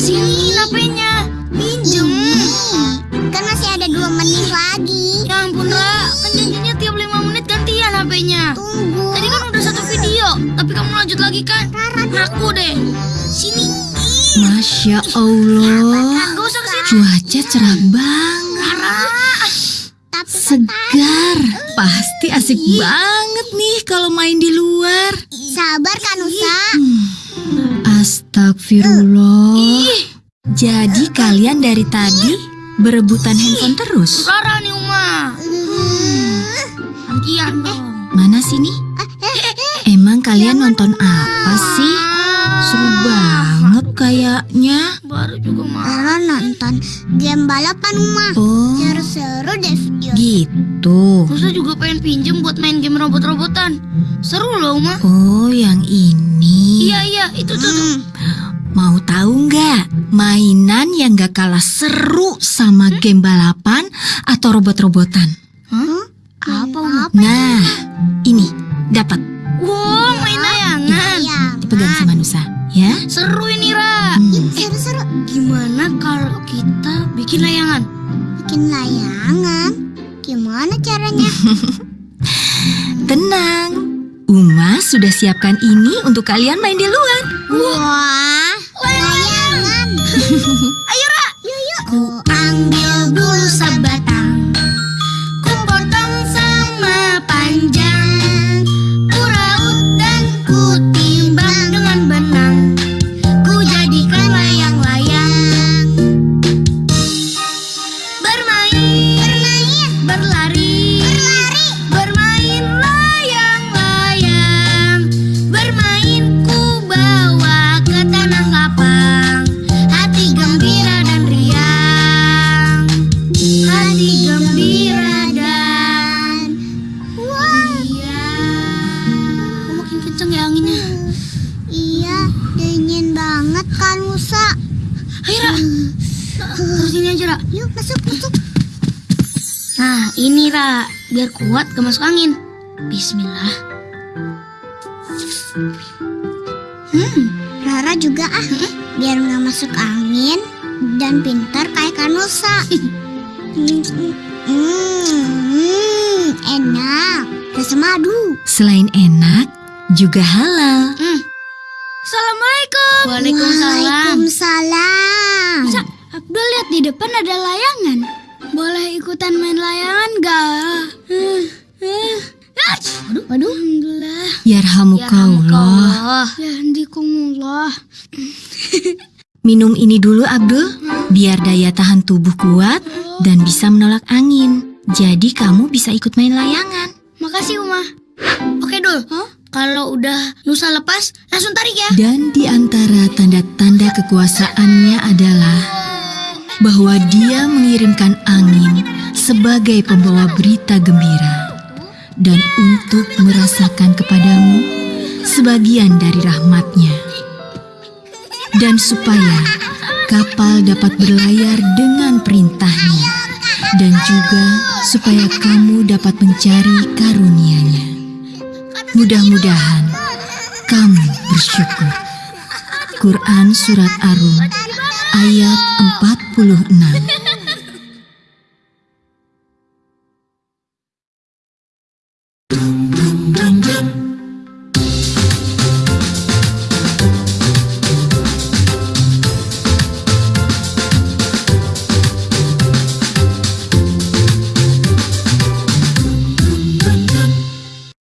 Sini HP-nya. Pinjem. Kan masih ada dua menit lagi. Ya ampun, Ra. Kan janjinya tiap 5 menit gantian HP-nya. Tunggu. Tadi kan udah satu video, tapi kamu lanjut lagi kan? Aku deh. Sini. Masya Allah, cuaca cerah banget, segar. Pasti asik banget nih kalau main di luar. sabar kan Nusa. Astagfirullah. Jadi kalian dari tadi berebutan handphone terus? Rara nih, Uma. Gantian dong. Mana sini? Emang kalian nonton apa sih? Seru banget kayaknya. Baru juga. Rara nonton game balapan Uma. Oh, Seru-seru deh video. gitu. Musa juga pengen pinjem buat main game robot-robotan. Seru loh, Uma. Oh, yang ini. Iya, iya, itu tuh. tuh. Hmm. Mau tahu nggak mainan yang gak kalah seru sama game balapan atau robot-robotan? Hah? Apa? Nah, ini dapat Wow, main layangan. Dipegang sama Nusa, ya. Seru ini, Ra. Hmm. Seru-seru. Gimana kalau kita bikin layangan? Bikin layangan. Gimana caranya? Tenang, Uma sudah siapkan ini untuk kalian main di luar. Wah, layangan. Kenceng ya anginnya. Iya, dingin banget kan Musa. Ayo, Ra. Terus ini aja, Ra. Yuk masuk masuk. Nah, ini, Ra. Biar kuat gak masuk angin. Bismillah. Hmm, Rara juga ah, biar nggak masuk angin dan pintar kayak Kanusa. hmm, hmm, hmm, enak, rasa madu. Selain enak, juga halal. Hmm. Assalamualaikum. Waalaikumsalam. Waalaikumsalam. Sa, Abdul lihat di depan ada layangan. Boleh ikutan main layangan gak? Uh, uh. Aduh, aduh. Alhamdulillah. Yarhamukallah. Ya handikumullah. Minum ini dulu Abdul, biar daya tahan tubuh kuat dan bisa menolak angin. Jadi kamu bisa ikut main layangan. Makasih, Uma. Oke, Dul. Kalau udah Nusa lepas, langsung tarik ya. Dan di antara tanda-tanda kekuasaannya adalah bahwa dia mengirimkan angin sebagai pembawa berita gembira dan untuk merasakan kepadamu sebagian dari rahmatnya. Dan supaya kapal dapat berlayar dengan perintahnya dan juga supaya kamu dapat mencari karunia-Nya. Mudah-mudahan kamu bersyukur. Quran Surat Ar-Rum ayat 46